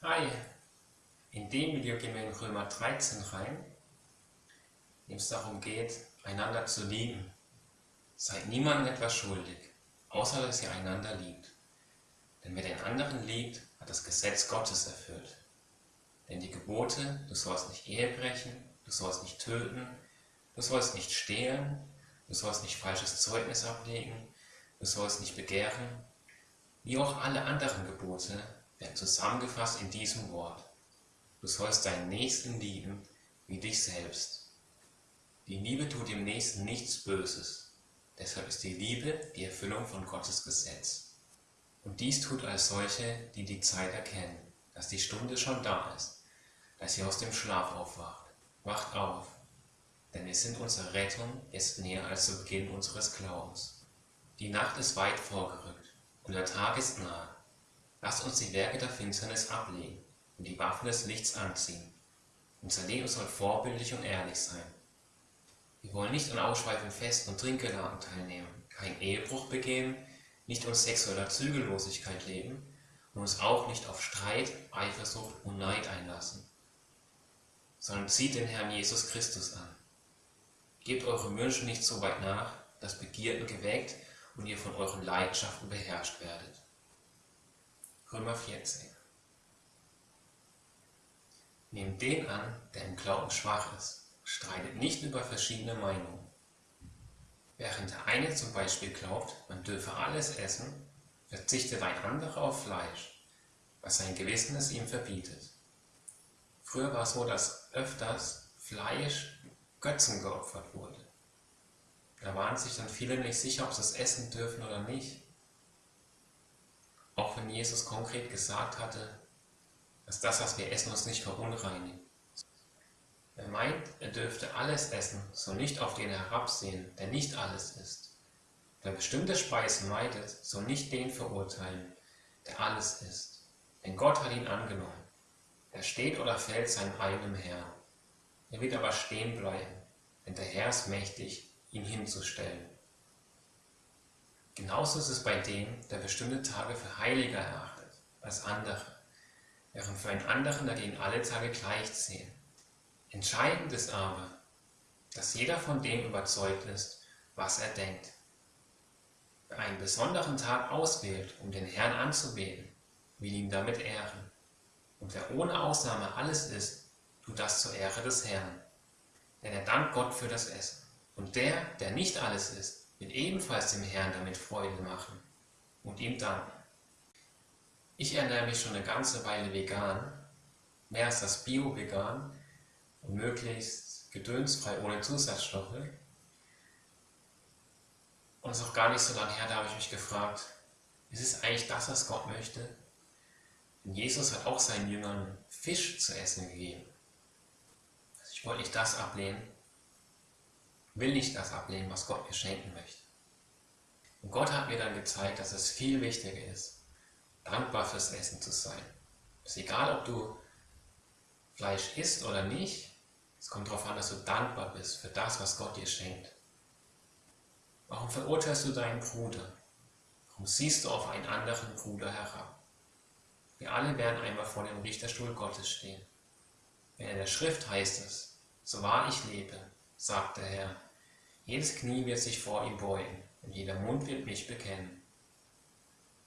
Hi, in dem Video gehen wir in Römer 13 rein, in dem es darum geht, einander zu lieben. Seid niemandem etwas schuldig, außer dass ihr einander liebt. Denn wer den anderen liebt, hat das Gesetz Gottes erfüllt. Denn die Gebote, du sollst nicht Ehe brechen, du sollst nicht töten, du sollst nicht stehlen, du sollst nicht falsches Zeugnis ablegen, du sollst nicht begehren, wie auch alle anderen Gebote, werden zusammengefasst in diesem Wort. Du sollst deinen Nächsten lieben wie dich selbst. Die Liebe tut dem Nächsten nichts Böses. Deshalb ist die Liebe die Erfüllung von Gottes Gesetz. Und dies tut als solche, die die Zeit erkennen, dass die Stunde schon da ist, dass sie aus dem Schlaf aufwacht. Wacht auf, denn wir sind unsere Rettung jetzt näher als zu Beginn unseres Glaubens. Die Nacht ist weit vorgerückt und der Tag ist nahe. Lasst uns die Werke der Finsternis ablegen und die Waffen des Lichts anziehen. Unser Leben soll vorbildlich und ehrlich sein. Wir wollen nicht an ausschweifenden Festen und Trinkgelagen teilnehmen, keinen Ehebruch begehen, nicht uns sexueller Zügellosigkeit leben und uns auch nicht auf Streit, Eifersucht und Neid einlassen, sondern zieht den Herrn Jesus Christus an. Gebt eure Wünsche nicht so weit nach, dass Begierden geweckt und ihr von euren Leidenschaften beherrscht werdet. Römer 14 Nehmt den an, der im Glauben schwach ist, streitet nicht über verschiedene Meinungen. Während der eine zum Beispiel glaubt, man dürfe alles essen, verzichtet ein anderer auf Fleisch, was sein Gewissen es ihm verbietet. Früher war es so, dass öfters Fleisch Götzen geopfert wurde. Da waren sich dann viele nicht sicher, ob sie es essen dürfen oder nicht. Wenn Jesus konkret gesagt hatte, dass das, was wir essen, uns nicht verunreinigt. Wer meint, er dürfte alles essen, soll nicht auf den herabsehen, der nicht alles isst. Wer bestimmte Speisen meidet, soll nicht den verurteilen, der alles isst. Denn Gott hat ihn angenommen. Er steht oder fällt seinem eigenen Herrn. Er wird aber stehen bleiben, denn der Herr ist mächtig, ihn hinzustellen. Genauso ist es bei dem, der bestimmte Tage für heiliger erachtet als andere während für einen anderen dagegen alle Tage gleich sehen. Entscheidend ist aber, dass jeder von dem überzeugt ist, was er denkt. Wer einen besonderen Tag auswählt, um den Herrn anzubeten, will ihn damit ehren. Und wer ohne Ausnahme alles isst, tut das zur Ehre des Herrn. Denn er dankt Gott für das Essen. Und der, der nicht alles isst, wird ebenfalls dem Herrn damit Freude machen und ihm danken. Ich ernähre mich schon eine ganze Weile vegan, mehr als das Bio-Vegan und möglichst gedönsfrei ohne Zusatzstoffe. Und es ist auch gar nicht so lange her, da habe ich mich gefragt, ist es eigentlich das, was Gott möchte? Denn Jesus hat auch seinen Jüngern Fisch zu essen gegeben. Also ich wollte nicht das ablehnen, will nicht das ablehnen, was Gott mir schenken möchte. Und Gott hat mir dann gezeigt, dass es viel wichtiger ist, dankbar fürs Essen zu sein. Es ist egal, ob du Fleisch isst oder nicht, es kommt darauf an, dass du dankbar bist für das, was Gott dir schenkt. Warum verurteilst du deinen Bruder? Warum siehst du auf einen anderen Bruder herab? Wir alle werden einmal vor dem Richterstuhl Gottes stehen. Denn in der Schrift heißt es, so wahr ich lebe, sagt der Herr, jedes Knie wird sich vor ihm beugen und jeder Mund wird mich bekennen.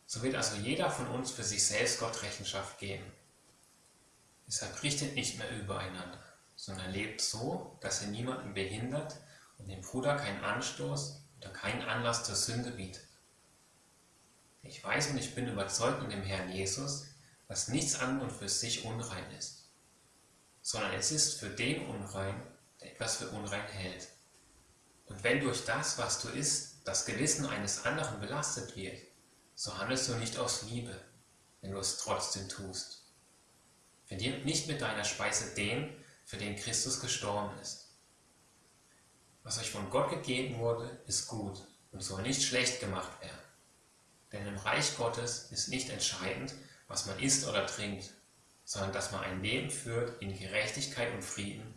So wird also jeder von uns für sich selbst Gott Rechenschaft geben. Deshalb richtet nicht mehr übereinander, sondern lebt so, dass ihr niemanden behindert und dem Bruder keinen Anstoß oder keinen Anlass zur Sünde bietet. Ich weiß und ich bin überzeugt in dem Herrn Jesus, dass nichts an und für sich unrein ist, sondern es ist für den unrein, der etwas für unrein hält. Und wenn durch das, was du isst, das Gewissen eines anderen belastet wird, so handelst du nicht aus Liebe, wenn du es trotzdem tust. Verdirb nicht mit deiner Speise den, für den Christus gestorben ist. Was euch von Gott gegeben wurde, ist gut und soll nicht schlecht gemacht werden. Denn im Reich Gottes ist nicht entscheidend, was man isst oder trinkt, sondern dass man ein Leben führt in Gerechtigkeit und Frieden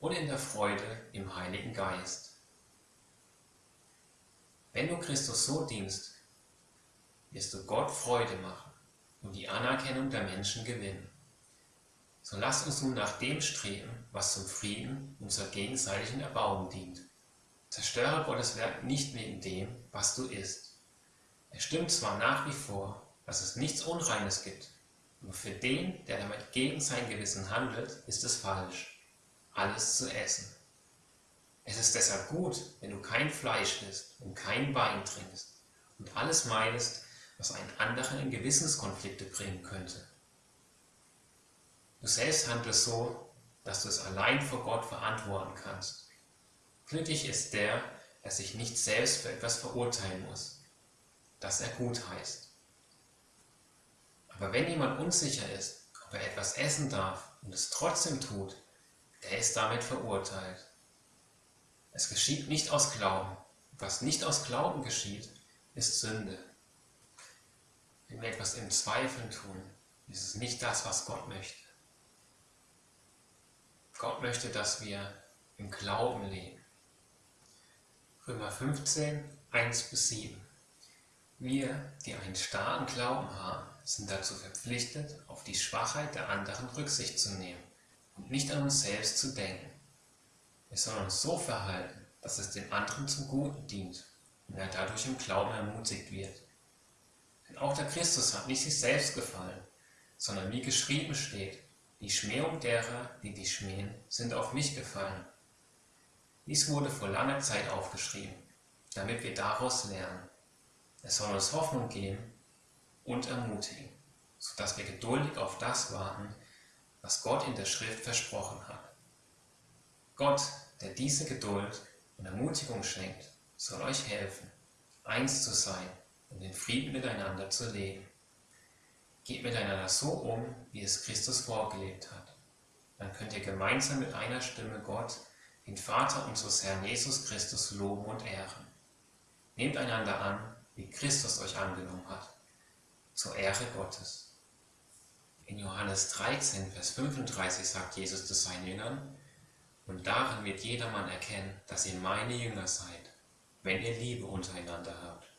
und in der Freude im Heiligen Geist. Wenn du Christus so dienst, wirst du Gott Freude machen und die Anerkennung der Menschen gewinnen. So lasst uns nun nach dem streben, was zum Frieden und zur gegenseitigen Erbauung dient. Zerstöre Gottes Werk nicht wegen dem, was du isst. Es stimmt zwar nach wie vor, dass es nichts Unreines gibt, aber für den, der damit gegen sein Gewissen handelt, ist es falsch, alles zu essen. Es ist deshalb gut, wenn du kein Fleisch isst und kein Wein trinkst und alles meidest, was einen anderen in Gewissenskonflikte bringen könnte. Du selbst handelst so, dass du es allein vor Gott verantworten kannst. Glücklich ist der, der sich nicht selbst für etwas verurteilen muss, das er gut heißt. Aber wenn jemand unsicher ist, ob er etwas essen darf und es trotzdem tut, der ist damit verurteilt. Es geschieht nicht aus Glauben. Was nicht aus Glauben geschieht, ist Sünde. Wenn wir etwas im Zweifeln tun, ist es nicht das, was Gott möchte. Gott möchte, dass wir im Glauben leben. Römer 15, 1 bis 7. Wir, die einen starken Glauben haben, sind dazu verpflichtet, auf die Schwachheit der anderen Rücksicht zu nehmen und nicht an uns selbst zu denken. Wir sollen uns so verhalten, dass es dem anderen zum Guten dient und er dadurch im Glauben ermutigt wird. Denn auch der Christus hat nicht sich selbst gefallen, sondern wie geschrieben steht, die Schmähung derer, die dich schmähen, sind auf mich gefallen. Dies wurde vor langer Zeit aufgeschrieben, damit wir daraus lernen. Es soll uns Hoffnung geben und ermutigen, sodass wir geduldig auf das warten, was Gott in der Schrift versprochen hat. Gott, der diese Geduld und Ermutigung schenkt, soll euch helfen, eins zu sein und in Frieden miteinander zu leben. Geht miteinander so um, wie es Christus vorgelebt hat. Dann könnt ihr gemeinsam mit einer Stimme Gott, den Vater unseres Herrn Jesus Christus, loben und ehren. Nehmt einander an, wie Christus euch angenommen hat, zur Ehre Gottes. In Johannes 13, Vers 35 sagt Jesus zu seinen Jüngern, und darin wird jedermann erkennen, dass ihr meine Jünger seid, wenn ihr Liebe untereinander habt.